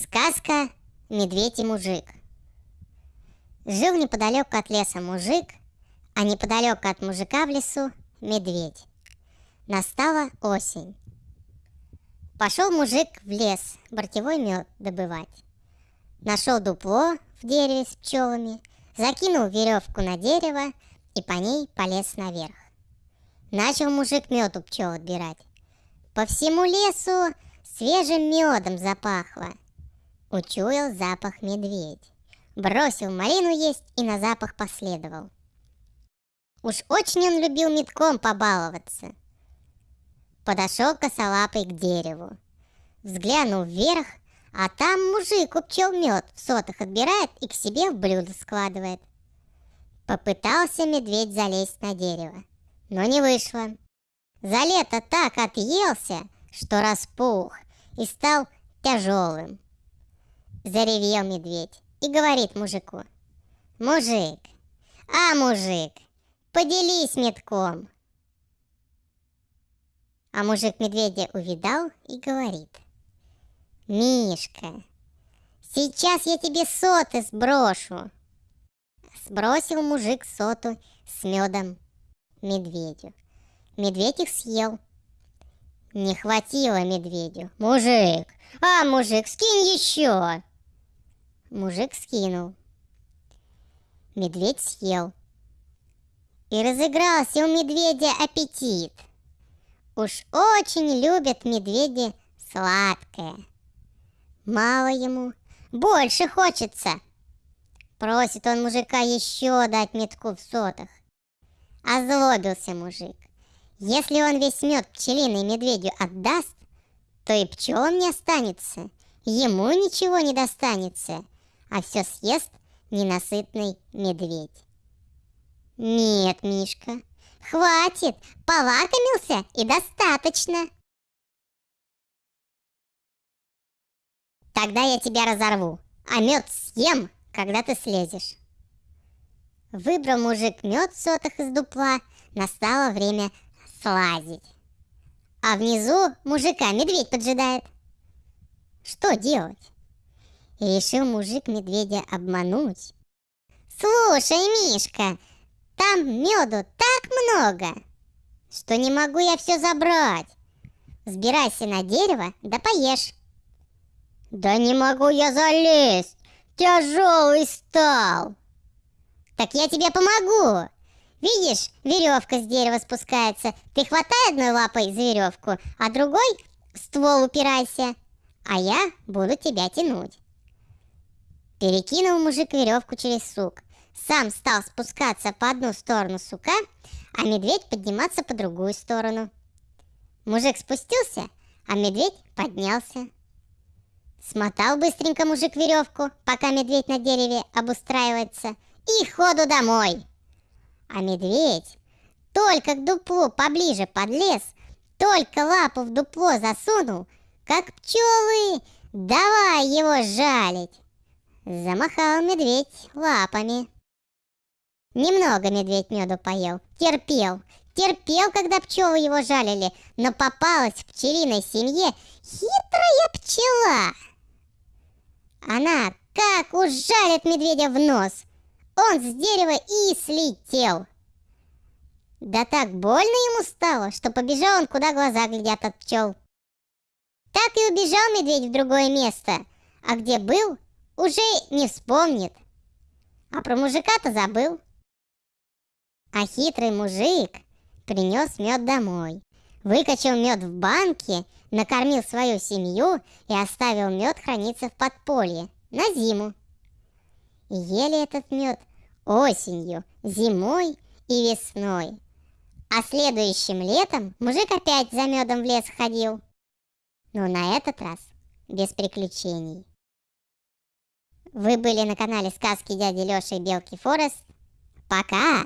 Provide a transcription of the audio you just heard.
Сказка «Медведь и мужик». Жил неподалеку от леса мужик, а неподалеку от мужика в лесу медведь. Настала осень. Пошел мужик в лес бортевой мед добывать. Нашел дупло в дереве с пчелами, закинул веревку на дерево и по ней полез наверх. Начал мужик мед у пчел отбирать. По всему лесу свежим медом запахло – Учуял запах медведь. Бросил малину есть и на запах последовал. Уж очень он любил метком побаловаться. Подошел косолапый к дереву. Взглянул вверх, а там мужик у пчел мед в сотах отбирает и к себе в блюдо складывает. Попытался медведь залезть на дерево, но не вышло. За лето так отъелся, что распух и стал тяжелым. Заревел медведь и говорит мужику. Мужик, а мужик, поделись метком. А мужик медведя увидал и говорит. Мишка, сейчас я тебе соты сброшу. Сбросил мужик соту с медом медведю. Медведь их съел. Не хватило медведю. Мужик, а мужик, скинь еще. Мужик скинул. Медведь съел. И разыгрался у медведя аппетит. Уж очень любят медведи сладкое. Мало ему, больше хочется. Просит он мужика еще дать метку в сотах. Озлобился мужик. Если он весь мед пчелиный медведю отдаст, то и пчелам не останется, ему ничего не достанется — а все съест ненасытный медведь. Нет, Мишка, хватит, полакомился и достаточно. Тогда я тебя разорву, а мед съем, когда ты слезешь. Выбрал мужик мед в сотах из дупла, настало время слазить. А внизу мужика медведь поджидает. Что делать? Решил мужик медведя обмануть. Слушай, Мишка, там меду так много, что не могу я все забрать. Сбирайся на дерево, да поешь. Да не могу я залезть, тяжелый стал. Так я тебе помогу. Видишь, веревка с дерева спускается. Ты хватай одной лапой за веревку, а другой ствол упирайся, а я буду тебя тянуть. Перекинул мужик веревку через сук. Сам стал спускаться по одну сторону сука, а медведь подниматься по другую сторону. Мужик спустился, а медведь поднялся. Смотал быстренько мужик веревку, пока медведь на дереве обустраивается, и ходу домой. А медведь только к дуплу поближе подлез, только лапу в дупло засунул, как пчелы, давай его жалить. Замахал медведь лапами. Немного медведь меду поел, терпел, терпел, когда пчелы его жалили, но попалась в пчелиной семье хитрая пчела. Она как ужалит медведя в нос, он с дерева и слетел. Да так больно ему стало, что побежал он, куда глаза глядят от пчел. Так и убежал медведь в другое место, а где был, уже не вспомнит. А про мужика-то забыл. А хитрый мужик принес мед домой, выкачал мед в банке, накормил свою семью и оставил мед храниться в подполье на зиму. Ели этот мед осенью, зимой и весной. А следующим летом мужик опять за медом в лес ходил. Но на этот раз без приключений. Вы были на канале сказки дяди Лёши и Белки Форест. Пока!